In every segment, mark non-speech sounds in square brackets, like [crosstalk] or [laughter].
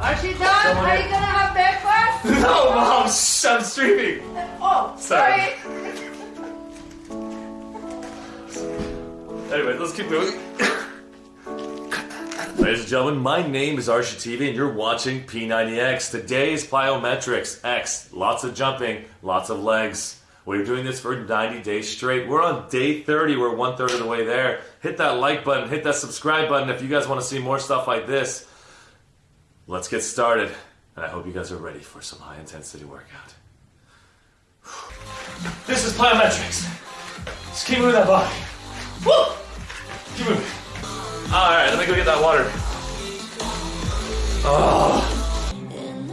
Are she done? Someone Are you gonna have breakfast? [laughs] No, mom, shh, I'm streaming. Oh, Sorry. sorry. [laughs] Anyway, let's keep moving. [coughs] Ladies and gentlemen, my name is Arsha TV and you're watching P90X. Today is plyometrics X. Lots of jumping, lots of legs. We're doing this for 90 days straight. We're on day 30. We're one third of the way there. Hit that like button, hit that subscribe button if you guys want to see more stuff like this. Let's get started. And I hope you guys are ready for some high intensity workout. This is plyometrics. Just keep moving that body. Woo! Keep moving. Alright, let me go get that water. Oh.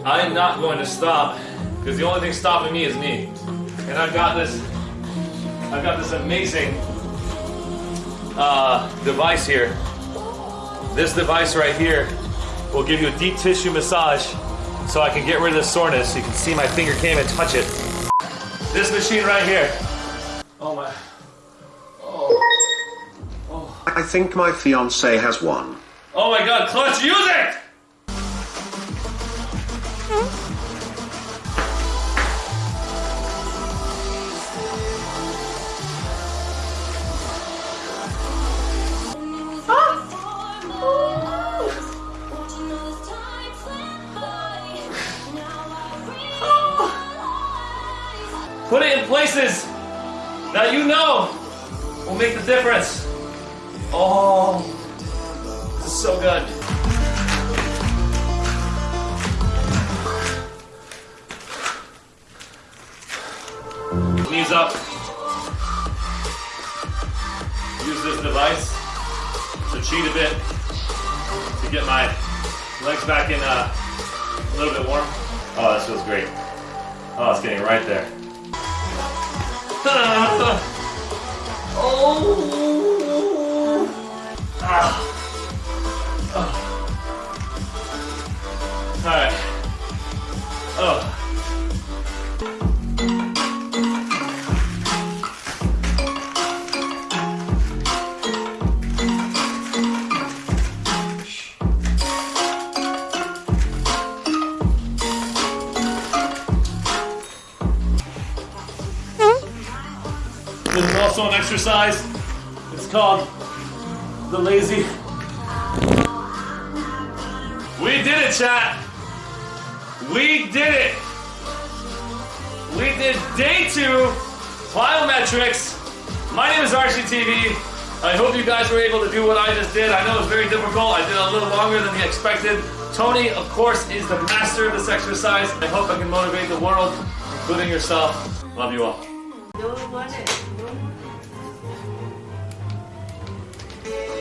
I'm not going to stop because the only thing stopping me is me. And I've got this I've got this amazing uh, device here. This device right here will give you a deep tissue massage so I can get rid of the soreness. You can see my finger can't even touch it. This machine right here. Oh my. Oh. oh. I think my fiance has one. Oh my god, Clutch, use it! Hmm? Put it in places that you know will make the difference. Oh, this is so good. Knees up. Use this device to cheat a bit to get my legs back in uh, a little bit warm. Oh, this feels great. Oh, it's getting right there. Oh. Ah. Oh. All right. Oh. This is also an exercise. It's called the lazy. We did it, chat. We did it. We did day two plyometrics. My name is RCTV. I hope you guys were able to do what I just did. I know it was very difficult. I did a little longer than we expected. Tony, of course, is the master of this exercise. I hope I can motivate the world, including yourself. Love you all. Don't want it. Oh my